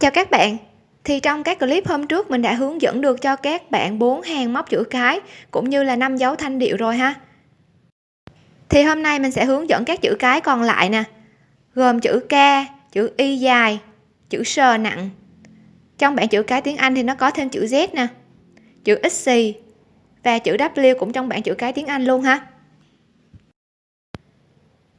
chào các bạn. Thì trong các clip hôm trước, mình đã hướng dẫn được cho các bạn bốn hàng móc chữ cái, cũng như là năm dấu thanh điệu rồi ha. Thì hôm nay mình sẽ hướng dẫn các chữ cái còn lại nè. Gồm chữ K, chữ Y dài, chữ S nặng. Trong bảng chữ cái tiếng Anh thì nó có thêm chữ Z nè, chữ xì và chữ W cũng trong bảng chữ cái tiếng Anh luôn ha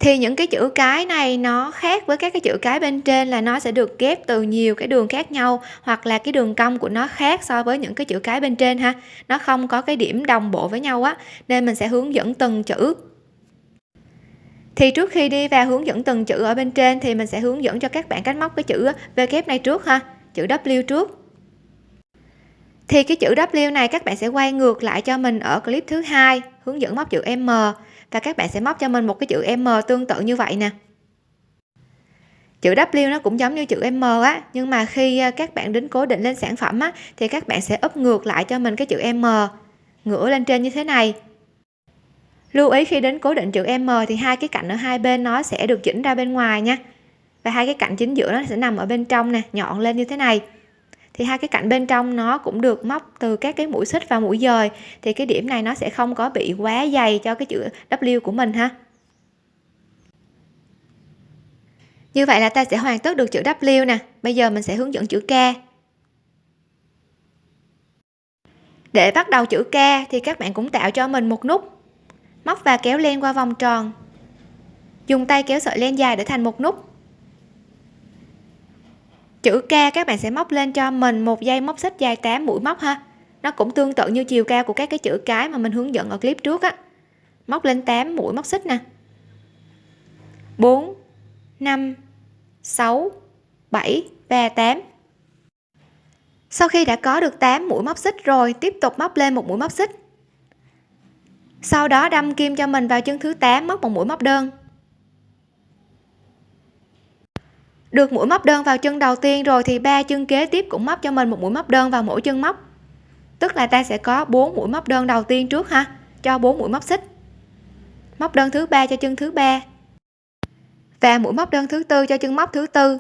thì những cái chữ cái này nó khác với các cái chữ cái bên trên là nó sẽ được ghép từ nhiều cái đường khác nhau, hoặc là cái đường cong của nó khác so với những cái chữ cái bên trên ha. Nó không có cái điểm đồng bộ với nhau á, nên mình sẽ hướng dẫn từng chữ. Thì trước khi đi vào hướng dẫn từng chữ ở bên trên thì mình sẽ hướng dẫn cho các bạn cách móc cái chữ V kép này trước ha, chữ W trước. Thì cái chữ W này các bạn sẽ quay ngược lại cho mình ở clip thứ hai, hướng dẫn móc chữ M và các bạn sẽ móc cho mình một cái chữ M tương tự như vậy nè. Chữ W nó cũng giống như chữ M á, nhưng mà khi à, các bạn đính cố định lên sản phẩm á, thì các bạn sẽ úp ngược lại cho mình cái chữ M. Ngửa lên trên như thế này. Lưu ý khi đến cố định chữ M thì hai cái cạnh ở hai bên nó sẽ được chỉnh ra bên ngoài nha. Và hai cái cạnh chính giữa nó sẽ nằm ở bên trong nè, nhọn lên như thế này thì hai cái cạnh bên trong nó cũng được móc từ các cái mũi xích và mũi dời. Thì cái điểm này nó sẽ không có bị quá dày cho cái chữ W của mình ha. Như vậy là ta sẽ hoàn tất được chữ W nè. Bây giờ mình sẽ hướng dẫn chữ K. Để bắt đầu chữ K thì các bạn cũng tạo cho mình một nút. Móc và kéo len qua vòng tròn. Dùng tay kéo sợi len dài để thành một nút chữ K các bạn sẽ móc lên cho mình một dây móc xích dài 8 mũi móc ha. Nó cũng tương tự như chiều cao của các cái chữ cái mà mình hướng dẫn ở clip trước á. Móc lên 8 mũi móc xích nè. 4 5 6 7 và 8 sau khi đã có được 8 mũi móc xích rồi, tiếp tục móc lên một mũi móc xích. Sau đó đâm kim cho mình vào chân thứ 8 móc một mũi móc đơn. Được mũi móc đơn vào chân đầu tiên rồi thì ba chân kế tiếp cũng móc cho mình một mũi móc đơn vào mỗi chân móc. Tức là ta sẽ có 4 mũi móc đơn đầu tiên trước ha, cho 4 mũi móc xích. Móc đơn thứ ba cho chân thứ ba và mũi móc đơn thứ tư cho chân móc thứ tư.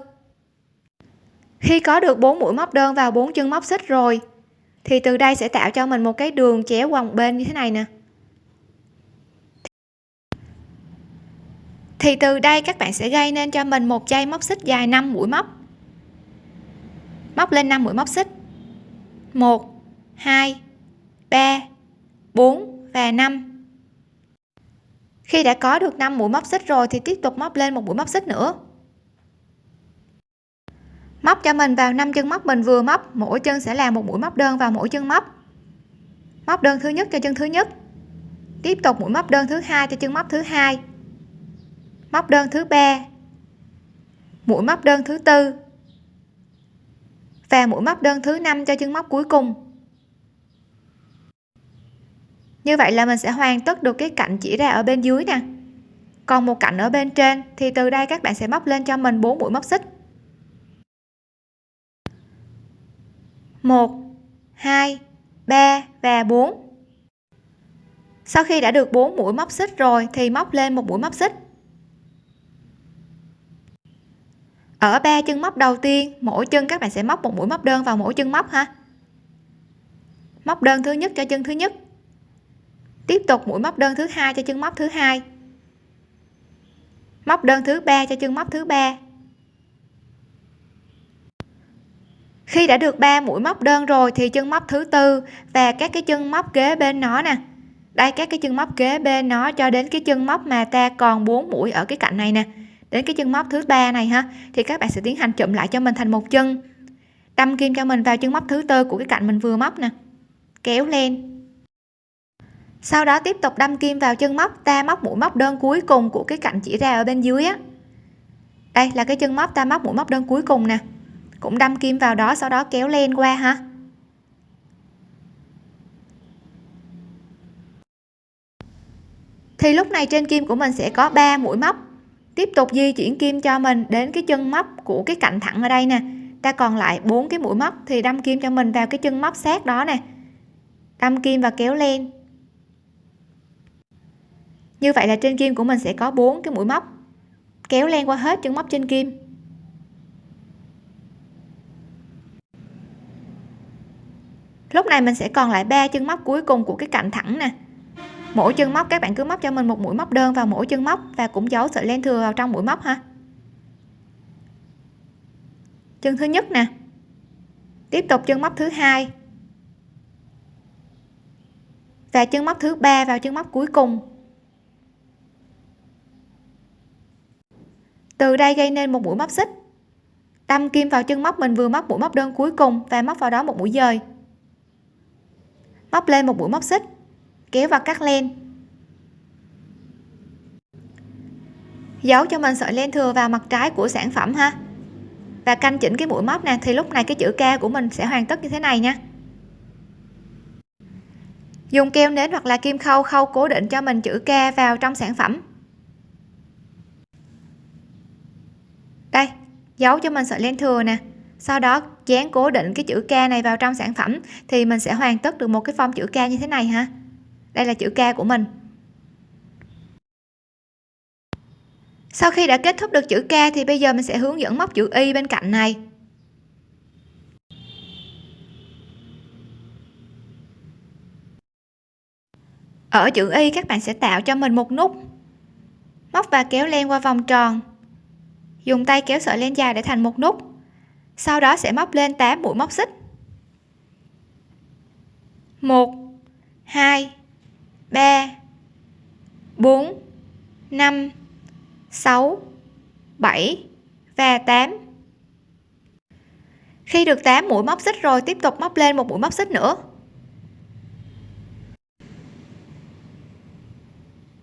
Khi có được 4 mũi móc đơn vào 4 chân móc xích rồi, thì từ đây sẽ tạo cho mình một cái đường chéo qua một bên như thế này nè. Thì từ đây các bạn sẽ gây nên cho mình một dây móc xích dài 5 mũi móc. Móc lên 5 mũi móc xích. 1 2 3 4 và 5 khi đã có được 5 mũi móc xích rồi thì tiếp tục móc lên một mũi móc xích nữa. Móc cho mình vào 5 chân móc mình vừa móc, mỗi chân sẽ là một mũi móc đơn vào mỗi chân móc. Móc đơn thứ nhất cho chân thứ nhất. Tiếp tục mũi móc đơn thứ hai cho chân móc thứ hai móc đơn thứ ba. Mũi móc đơn thứ tư. Và mũi móc đơn thứ năm cho chân móc cuối cùng. Như vậy là mình sẽ hoàn tất được cái cạnh chỉ ra ở bên dưới nè. Còn một cạnh ở bên trên thì từ đây các bạn sẽ móc lên cho mình 4 mũi móc xích. 1 2 3 và 4 sau khi đã được 4 mũi móc xích rồi thì móc lên một mũi móc xích. Ở ba chân móc đầu tiên, mỗi chân các bạn sẽ móc một mũi móc đơn vào mỗi chân móc ha. Móc đơn thứ nhất cho chân thứ nhất. Tiếp tục mũi móc đơn thứ hai cho chân móc thứ hai. Móc đơn thứ ba cho chân móc thứ ba. Khi đã được 3 mũi móc đơn rồi thì chân móc thứ tư và các cái chân móc kế bên nó nè. Đây, các cái chân móc kế bên nó cho đến cái chân móc mà ta còn 4 mũi ở cái cạnh này nè đến cái chân móc thứ ba này ha, thì các bạn sẽ tiến hành chụm lại cho mình thành một chân. Đâm kim cho mình vào chân móc thứ tư của cái cạnh mình vừa móc nè. Kéo lên. Sau đó tiếp tục đâm kim vào chân móc ta móc mũi móc đơn cuối cùng của cái cạnh chỉ ra ở bên dưới á. Đây là cái chân móc ta móc mũi móc đơn cuối cùng nè. Cũng đâm kim vào đó, sau đó kéo lên qua ha. Thì lúc này trên kim của mình sẽ có 3 mũi móc tiếp tục di chuyển kim cho mình đến cái chân móc của cái cạnh thẳng ở đây nè. Ta còn lại bốn cái mũi móc thì đâm kim cho mình vào cái chân móc sát đó nè. Đâm kim và kéo lên. Như vậy là trên kim của mình sẽ có bốn cái mũi móc. Kéo len qua hết chân móc trên kim. Lúc này mình sẽ còn lại ba chân móc cuối cùng của cái cạnh thẳng nè mỗi chân móc, các bạn cứ móc cho mình một mũi móc đơn vào mỗi chân móc và cũng giấu sợi len thừa vào trong mũi móc ha. Chân thứ nhất nè. Tiếp tục chân móc thứ hai. Và chân móc thứ ba vào chân móc cuối cùng. Từ đây gây nên một mũi móc xích. Đâm kim vào chân móc mình vừa móc mũi móc đơn cuối cùng và móc vào đó một mũi dời. Móc lên một mũi móc xích kéo vào cắt len. Giấu cho mình sợi len thừa vào mặt trái của sản phẩm ha. Và canh chỉnh cái mũi móc nè, thì lúc này cái chữ K của mình sẽ hoàn tất như thế này nha. Dùng keo nến hoặc là kim khâu khâu cố định cho mình chữ K vào trong sản phẩm. Đây, giấu cho mình sợi len thừa nè. Sau đó, dán cố định cái chữ K này vào trong sản phẩm thì mình sẽ hoàn tất được một cái form chữ K như thế này ha đây là chữ K của mình. Sau khi đã kết thúc được chữ K thì bây giờ mình sẽ hướng dẫn móc chữ Y bên cạnh này. Ở chữ Y, các bạn sẽ tạo cho mình một nút. Móc và kéo len qua vòng tròn. Dùng tay kéo sợi len dài để thành một nút. Sau đó sẽ móc lên 8 mũi móc xích. 1 2 3 4 5 6 7 và 8 khi được 8 mũi móc xích rồi, tiếp tục móc lên một mũi móc xích nữa.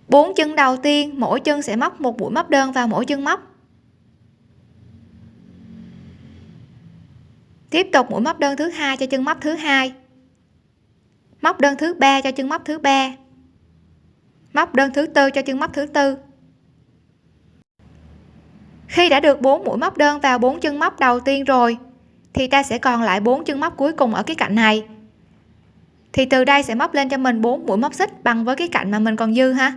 4 chân đầu tiên, mỗi chân sẽ móc một mũi móc đơn vào mỗi chân móc. Tiếp tục mũi móc đơn thứ hai cho chân móc thứ hai. Móc đơn thứ ba cho chân móc thứ ba móc đơn thứ tư cho chân móc thứ tư. Khi đã được 4 mũi móc đơn vào 4 chân móc đầu tiên rồi, thì ta sẽ còn lại 4 chân móc cuối cùng ở cái cạnh này. Thì từ đây sẽ móc lên cho mình 4 mũi móc xích bằng với cái cạnh mà mình còn dư ha.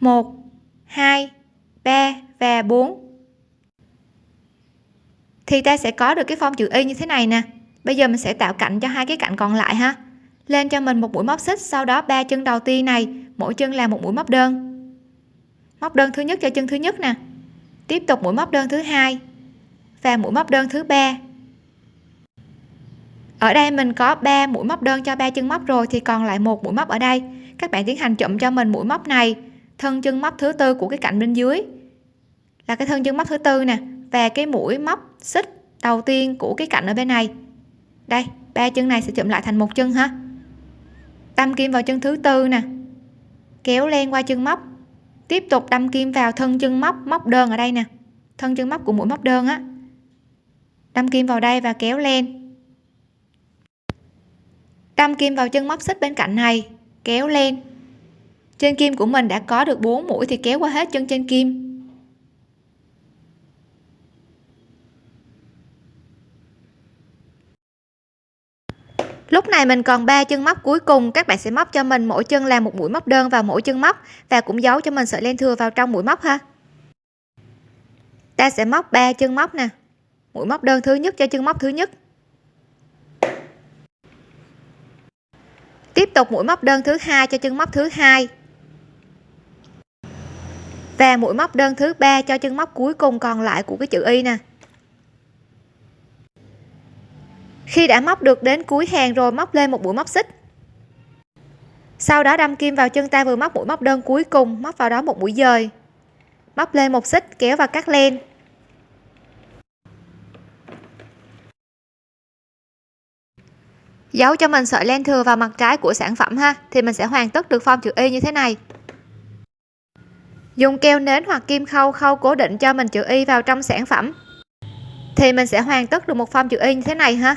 1 2 3 và 4 thì ta sẽ có được cái form chữ y như thế này nè. Bây giờ mình sẽ tạo cạnh cho hai cái cạnh còn lại ha lên cho mình một mũi móc xích, sau đó ba chân đầu tiên này, mỗi chân là một mũi móc đơn. Móc đơn thứ nhất cho chân thứ nhất nè. Tiếp tục mũi móc đơn thứ hai và mũi móc đơn thứ ba. Ở đây mình có 3 mũi móc đơn cho ba chân móc rồi, thì còn lại một mũi móc ở đây. Các bạn tiến hành chụm cho mình mũi móc này, thân chân móc thứ tư của cái cạnh bên dưới. Là cái thân chân móc thứ tư nè, và cái mũi móc xích đầu tiên của cái cạnh ở bên này. Đây, ba chân này sẽ chụm lại thành một chân ha đâm kim vào chân thứ tư nè. Kéo len qua chân móc. Tiếp tục đâm kim vào thân chân móc móc đơn ở đây nè. Thân chân móc của mũi móc đơn á. Đâm kim vào đây và kéo len. Đâm kim vào chân móc xích bên cạnh này kéo len, trên kim của mình đã có được 4 mũi thì kéo qua hết chân trên kim. Lúc này mình còn ba chân móc cuối cùng, các bạn sẽ móc cho mình mỗi chân là một mũi móc đơn vào mỗi chân móc và cũng giấu cho mình sợi len thừa vào trong mũi móc ha. Ta sẽ móc ba chân móc nè. Mũi móc đơn thứ nhất cho chân móc thứ nhất. Tiếp tục mũi móc đơn thứ hai cho chân móc thứ hai. Và mũi móc đơn thứ ba cho chân móc cuối cùng còn lại của cái chữ y nè. Khi đã móc được đến cuối hàng rồi móc lên một mũi móc xích. Sau đó đâm kim vào chân ta vừa móc mũi móc đơn cuối cùng, móc vào đó một mũi dời. Móc lên một xích, kéo và cắt len. Giấu cho mình sợi len thừa vào mặt trái của sản phẩm ha, thì mình sẽ hoàn tất được form chữ y như thế này. Dùng keo nến hoặc kim khâu khâu cố định cho mình chữ y vào trong sản phẩm. Thì mình sẽ hoàn tất được một form chữ y như thế này ha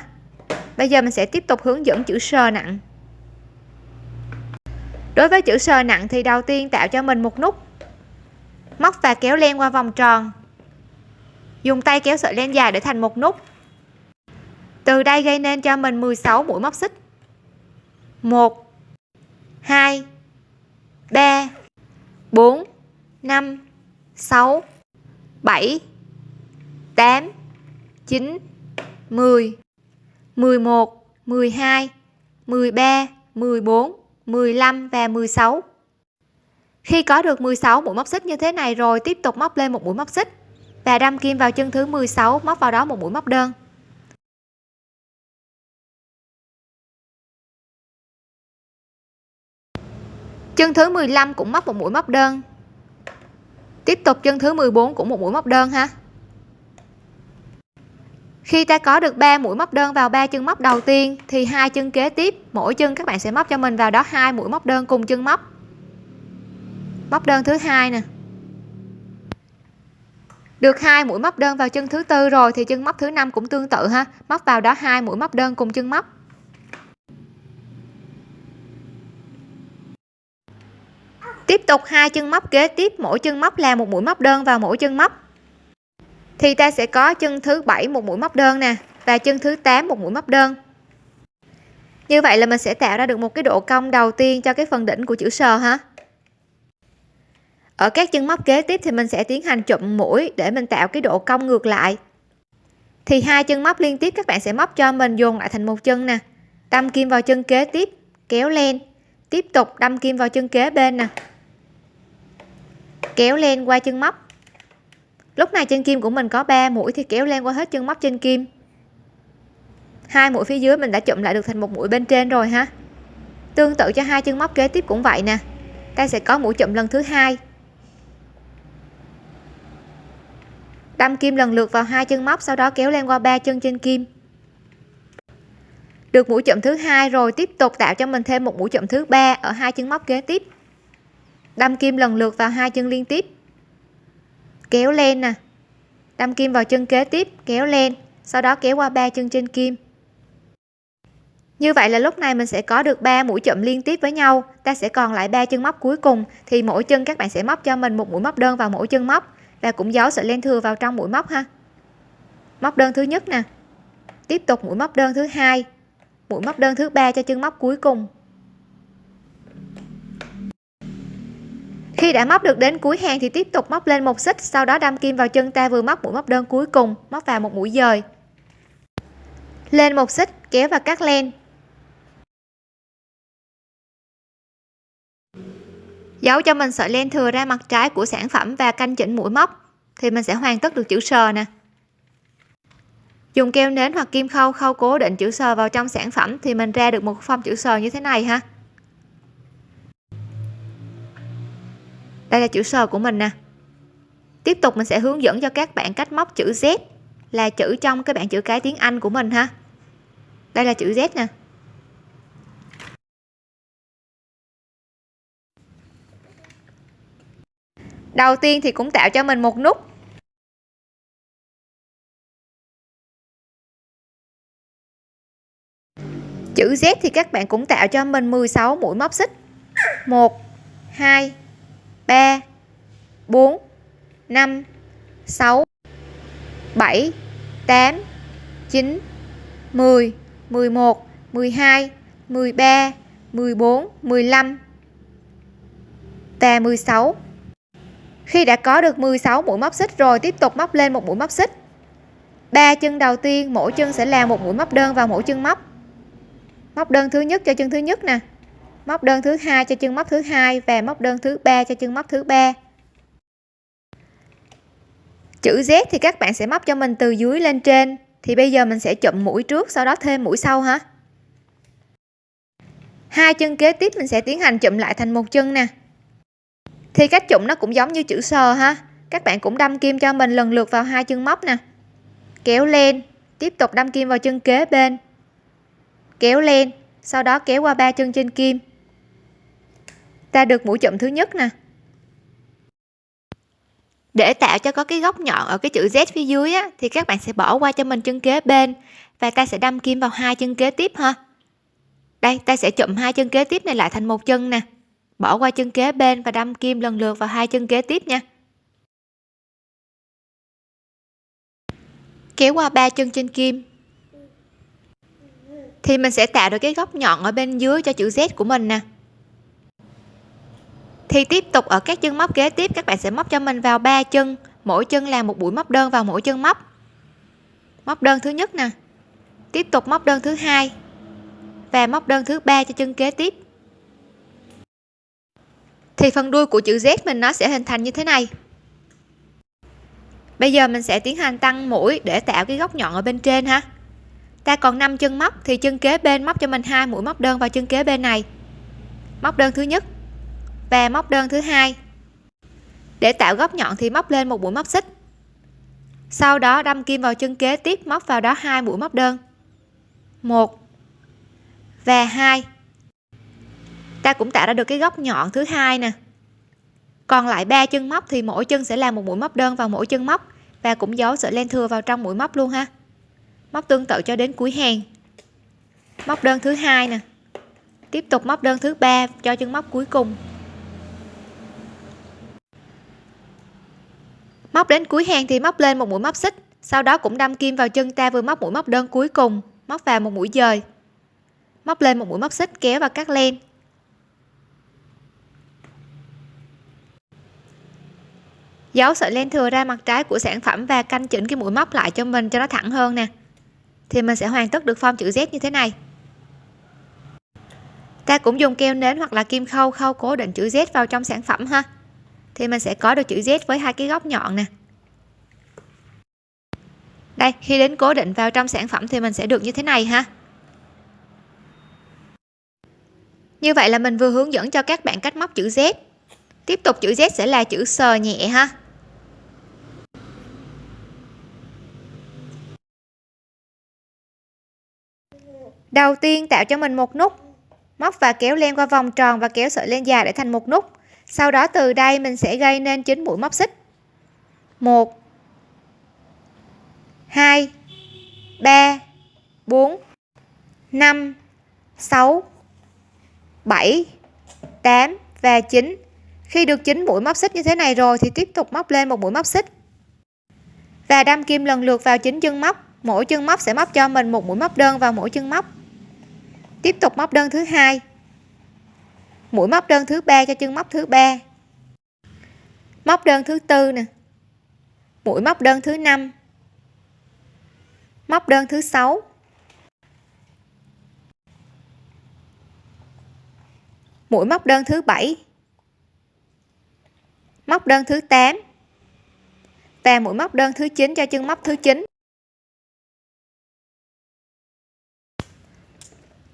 bây giờ mình sẽ tiếp tục hướng dẫn chữ sờ nặng. Đối với chữ sờ nặng thì đầu tiên tạo cho mình một nút. Móc và kéo len qua vòng tròn. Dùng tay kéo sợi len dài để thành một nút. Từ đây gây nên cho mình 16 mũi móc xích. 1 2 3 4 5 6 7 8 9 10 11 12 13 14 15 và 16 khi có được 16 mũi móc xích như thế này rồi, tiếp tục móc lên một mũi móc xích và đâm kim vào chân thứ 16 móc vào đó một mũi móc đơn. Chân thứ 15 cũng móc một mũi móc đơn. Tiếp tục chân thứ 14 cũng một mũi móc đơn ha khi ta có được 3 mũi móc đơn vào ba chân móc đầu tiên, thì hai chân kế tiếp, mỗi chân các bạn sẽ móc cho mình vào đó hai mũi móc đơn cùng chân móc. Móc đơn thứ hai nè. Được hai mũi móc đơn vào chân thứ tư rồi, thì chân móc thứ năm cũng tương tự ha. Móc vào đó hai mũi móc đơn cùng chân móc. Tiếp tục hai chân móc kế tiếp, mỗi chân móc là một mũi móc đơn vào mỗi chân móc thì ta sẽ có chân thứ bảy một mũi móc đơn nè, và chân thứ 8 một mũi móc đơn. Như vậy là mình sẽ tạo ra được một cái độ cong đầu tiên cho cái phần đỉnh của chữ sờ ha. Ở các chân móc kế tiếp thì mình sẽ tiến hành chụm mũi để mình tạo cái độ cong ngược lại. Thì hai chân móc liên tiếp các bạn sẽ móc cho mình dồn lại thành một chân nè. Đâm kim vào chân kế tiếp, kéo lên. Tiếp tục đâm kim vào chân kế bên nè. Kéo lên qua chân móc lúc này chân kim của mình có 3 mũi thì kéo lên qua hết chân móc trên kim. Hai mũi phía dưới mình đã chụm lại được thành một mũi bên trên rồi ha. Tương tự cho hai chân móc kế tiếp cũng vậy nè. Ta sẽ có mũi chụm lần thứ hai. Đâm kim lần lượt vào hai chân móc, sau đó kéo lên qua ba chân trên kim. Được mũi chụm thứ hai rồi, tiếp tục tạo cho mình thêm một mũi chụm thứ ba ở hai chân móc kế tiếp. Đâm kim lần lượt vào hai chân liên tiếp kéo lên nè. Đâm kim vào chân kế tiếp, kéo lên, sau đó kéo qua ba chân trên kim. Như vậy là lúc này mình sẽ có được 3 mũi chậm liên tiếp với nhau, ta sẽ còn lại ba chân móc cuối cùng, thì mỗi chân các bạn sẽ móc cho mình một mũi móc đơn vào mỗi chân móc, và cũng giấu sợi len thừa vào trong mũi móc ha. Móc đơn thứ nhất nè. Tiếp tục mũi móc đơn thứ hai, mũi móc đơn thứ ba cho chân móc cuối cùng. Khi đã móc được đến cuối hàng thì tiếp tục móc lên một xích, sau đó đâm kim vào chân ta vừa móc mũi móc đơn cuối cùng, móc vào một mũi dời. Lên một xích, kéo và cắt len. Giấu cho mình sợi len thừa ra mặt trái của sản phẩm và canh chỉnh mũi móc, thì mình sẽ hoàn tất được chữ sờ nè. Dùng keo nến hoặc kim khâu khâu cố định chữ sờ vào trong sản phẩm thì mình ra được một phong chữ sờ như thế này ha. Đây là chữ sờ của mình nè. Tiếp tục mình sẽ hướng dẫn cho các bạn cách móc chữ Z là chữ trong cái bảng chữ cái tiếng Anh của mình ha. Đây là chữ Z nè. Đầu tiên thì cũng tạo cho mình một nút. Chữ Z thì các bạn cũng tạo cho mình 16 mũi móc xích. 1 2 3 4 5 6 7 8 9 10 11 12 13 14 15 và 16 khi đã có được 16 mũi móc xích rồi, tiếp tục móc lên một mũi móc xích. Ba chân đầu tiên, mỗi chân sẽ làm một mũi móc đơn vào mỗi chân móc. Móc đơn thứ nhất cho chân thứ nhất nè móc đơn thứ hai cho chân móc thứ hai và móc đơn thứ ba cho chân móc thứ ba. Chữ Z thì các bạn sẽ móc cho mình từ dưới lên trên. Thì bây giờ mình sẽ chụm mũi trước, sau đó thêm mũi sau hả? Hai chân kế tiếp mình sẽ tiến hành chụm lại thành một chân nè. Thì cách chụm nó cũng giống như chữ sờ ha. Các bạn cũng đâm kim cho mình lần lượt vào hai chân móc nè. Kéo lên, tiếp tục đâm kim vào chân kế bên. Kéo lên, sau đó kéo qua ba chân trên kim ta được mũi chụm thứ nhất nè. Để tạo cho có cái góc nhọn ở cái chữ Z phía dưới á, thì các bạn sẽ bỏ qua cho mình chân kế bên. Và ta sẽ đâm kim vào hai chân kế tiếp ha. Đây ta sẽ chụm hai chân kế tiếp này lại thành một chân nè. Bỏ qua chân kế bên và đâm kim lần lượt vào hai chân kế tiếp nha. Kéo qua ba chân trên kim. Thì mình sẽ tạo được cái góc nhọn ở bên dưới cho chữ Z của mình nè thì tiếp tục ở các chân móc kế tiếp, các bạn sẽ móc cho mình vào ba chân. Mỗi chân là một mũi móc đơn vào mỗi chân móc. Móc đơn thứ nhất nè. Tiếp tục móc đơn thứ hai và móc đơn thứ ba cho chân kế tiếp. Thì phần đuôi của chữ Z mình nó sẽ hình thành như thế này. Bây giờ mình sẽ tiến hành tăng mũi để tạo cái góc nhọn ở bên trên ha. Ta còn 5 chân móc thì chân kế bên móc cho mình hai mũi móc đơn vào chân kế bên này. Móc đơn thứ nhất và móc đơn thứ hai. Để tạo góc nhọn thì móc lên một mũi móc xích. Sau đó đâm kim vào chân kế tiếp, móc vào đó hai mũi móc đơn. Một. Và hai. Ta cũng tạo ra được cái góc nhọn thứ hai nè. Còn lại ba chân móc thì mỗi chân sẽ làm một mũi móc đơn vào mỗi chân móc và cũng giấu sợi len thừa vào trong mũi móc luôn ha. Móc tương tự cho đến cuối hàng. Móc đơn thứ hai nè. Tiếp tục móc đơn thứ ba cho chân móc cuối cùng. Móc đến cuối hàng thì móc lên một mũi móc xích. Sau đó cũng đâm kim vào chân ta vừa móc mũi móc đơn cuối cùng, móc vào một mũi dời. Móc lên một mũi móc xích, kéo và cắt len. Giấu sợi len thừa ra mặt trái của sản phẩm và canh chỉnh cái mũi móc lại cho mình cho nó thẳng hơn nè. Thì mình sẽ hoàn tất được form chữ Z như thế này. Ta cũng dùng keo nến hoặc là kim khâu khâu cố định chữ Z vào trong sản phẩm ha thì mình sẽ có được chữ Z với hai cái góc nhọn nè. Đây, khi đến cố định vào trong sản phẩm thì mình sẽ được như thế này ha. Như vậy là mình vừa hướng dẫn cho các bạn cách móc chữ Z. Tiếp tục, chữ Z sẽ là chữ sờ nhẹ ha. Đầu tiên tạo cho mình một nút. Móc và kéo len qua vòng tròn và kéo sợi len dài để thành một nút sau đó từ đây mình sẽ gây nên chín mũi móc xích. 1 2 3 4 5 6 7 8 và 9 khi được 9 mũi móc xích như thế này rồi thì tiếp tục móc lên một mũi móc xích. Và đâm kim lần lượt vào chín chân móc. Mỗi chân móc sẽ móc cho mình một mũi móc đơn vào mỗi chân móc. Tiếp tục móc đơn thứ hai mũi móc đơn thứ ba cho chân móc thứ ba. Móc đơn thứ tư nè. Mũi móc đơn thứ năm. Móc đơn thứ sáu. Mũi móc đơn thứ bảy. Móc đơn thứ 8 và mũi móc đơn thứ 9 cho chân móc thứ 9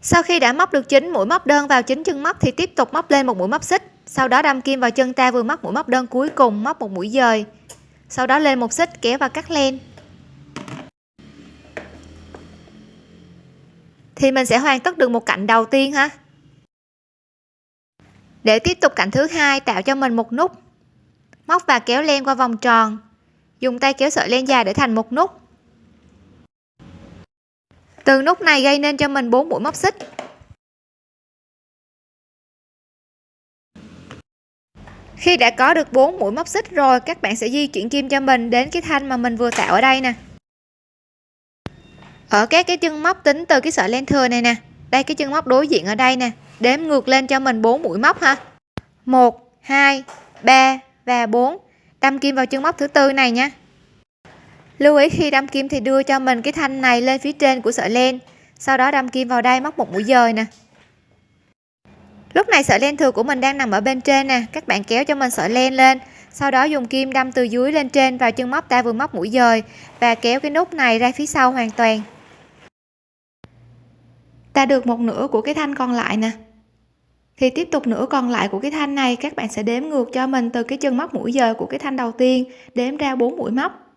sau khi đã móc được 9 mũi móc đơn vào chín chân móc thì tiếp tục móc lên một mũi móc xích. Sau đó đâm kim vào chân ta vừa móc mũi móc đơn cuối cùng móc một mũi dời. Sau đó lên một xích kéo và cắt len. Thì mình sẽ hoàn tất được một cạnh đầu tiên ha. Để tiếp tục cạnh thứ hai, tạo cho mình một nút. Móc và kéo len qua vòng tròn. Dùng tay kéo sợi len dài để thành một nút từ nút này gây nên cho mình 4 mũi móc xích. Khi đã có được 4 mũi móc xích rồi, các bạn sẽ di chuyển kim cho mình đến cái thanh mà mình vừa tạo ở đây nè. Ở các cái chân móc tính từ cái sợi len thừa này nè. Đây, cái chân móc đối diện ở đây nè. Đếm ngược lên cho mình 4 mũi móc ha. 1 2 3 và 4 đâm kim vào chân móc thứ tư này nha lưu ý khi đâm kim thì đưa cho mình cái thanh này lên phía trên của sợi len. Sau đó đâm kim vào đây móc một mũi dời nè. Lúc này sợi len thừa của mình đang nằm ở bên trên nè. Các bạn kéo cho mình sợi len lên. Sau đó dùng kim đâm từ dưới lên trên vào chân móc ta vừa móc mũi dời và kéo cái nút này ra phía sau hoàn toàn. Ta được một nửa của cái thanh còn lại nè. Thì tiếp tục nửa còn lại của cái thanh này, các bạn sẽ đếm ngược cho mình từ cái chân móc mũi dời của cái thanh đầu tiên, đếm ra 4 mũi móc.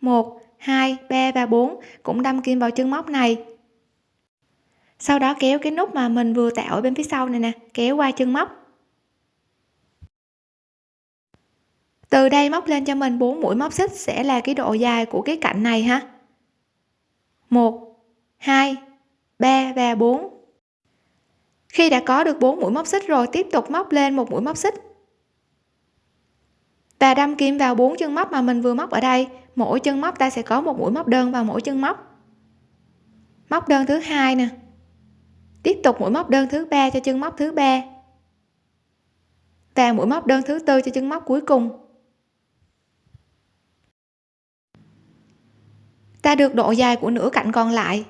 1 2 3 và 4 cũng đâm kim vào chân móc này. Sau đó kéo cái nút mà mình vừa tạo ở bên phía sau này nè, kéo qua chân móc. Từ đây móc lên cho mình 4 mũi móc xích sẽ là cái độ dài của cái cạnh này ha. 1 2 3 và 4 khi đã có được 4 mũi móc xích rồi, tiếp tục móc lên một mũi móc xích và đâm kim vào bốn chân móc mà mình vừa móc ở đây. Mỗi chân móc ta sẽ có một mũi móc đơn vào mỗi chân móc. Móc đơn thứ hai nè. Tiếp tục mũi móc đơn thứ ba cho chân móc thứ ba. Và mũi móc đơn thứ tư cho chân móc cuối cùng. Ta được độ dài của nửa cạnh còn lại.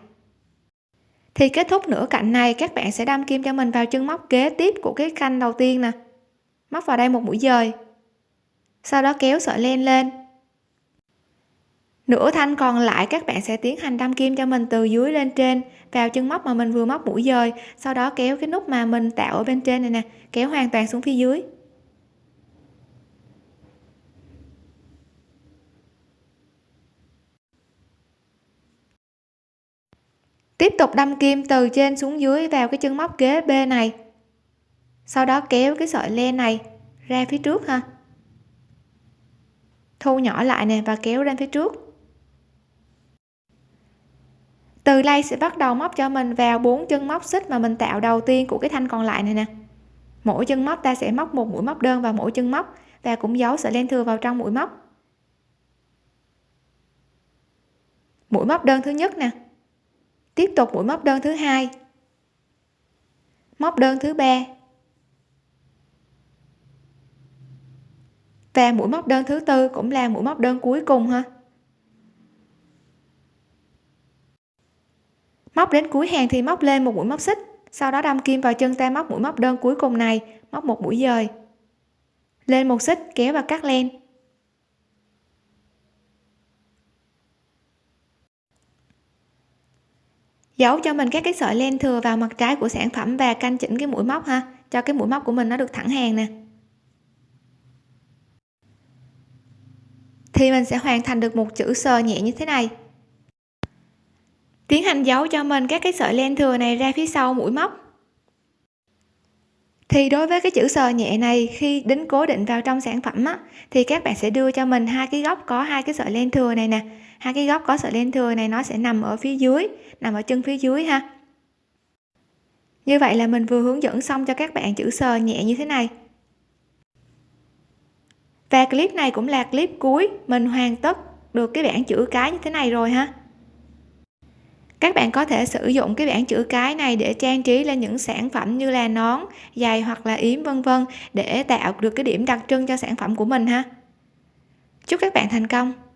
Thì kết thúc nửa cạnh này, các bạn sẽ đâm kim cho mình vào chân móc kế tiếp của cái canh đầu tiên nè. Móc vào đây một mũi dời sau đó kéo sợi len lên. Nửa thanh còn lại các bạn sẽ tiến hành đâm kim cho mình từ dưới lên trên, vào chân móc mà mình vừa móc mũi dời. Sau đó kéo cái nút mà mình tạo ở bên trên này nè, kéo hoàn toàn xuống phía dưới. Tiếp tục đâm kim từ trên xuống dưới vào cái chân móc kế b này. Sau đó kéo cái sợi len này ra phía trước ha thu nhỏ lại nè và kéo lên phía trước. Từ đây sẽ bắt đầu móc cho mình vào bốn chân móc xích mà mình tạo đầu tiên của cái thanh còn lại này nè. Mỗi chân móc ta sẽ móc một mũi móc đơn vào mỗi chân móc và cũng giấu sợi len thừa vào trong mũi móc. Mũi móc đơn thứ nhất nè. Tiếp tục mũi móc đơn thứ hai. Móc đơn thứ ba. Và mũi móc đơn thứ tư cũng là mũi móc đơn cuối cùng ha. Móc đến cuối hàng thì móc lên một mũi móc xích, sau đó đâm kim vào chân ta móc mũi móc đơn cuối cùng này, móc một mũi dời. Lên một xích, kéo và cắt len. Giấu cho mình các cái sợi len thừa vào mặt trái của sản phẩm và canh chỉnh cái mũi móc ha, cho cái mũi móc của mình nó được thẳng hàng nè. Thì mình sẽ hoàn thành được một chữ sờ nhẹ như thế này. Tiến hành giấu cho mình các cái sợi len thừa này ra phía sau mũi móc. Thì đối với cái chữ sờ nhẹ này khi đính cố định vào trong sản phẩm á, thì các bạn sẽ đưa cho mình hai cái góc có hai cái sợi len thừa này nè. Hai cái góc có sợi len thừa này nó sẽ nằm ở phía dưới nằm ở chân phía dưới ha. Như vậy là mình vừa hướng dẫn xong cho các bạn chữ sờ nhẹ như thế này và clip này cũng là clip cuối mình hoàn tất được cái bảng chữ cái như thế này rồi ha. Các bạn có thể sử dụng cái bảng chữ cái này để trang trí lên những sản phẩm như là nón, giày hoặc là yếm, vân vân để tạo được cái điểm đặc trưng cho sản phẩm của mình ha. Chúc các bạn thành công!